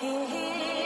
Here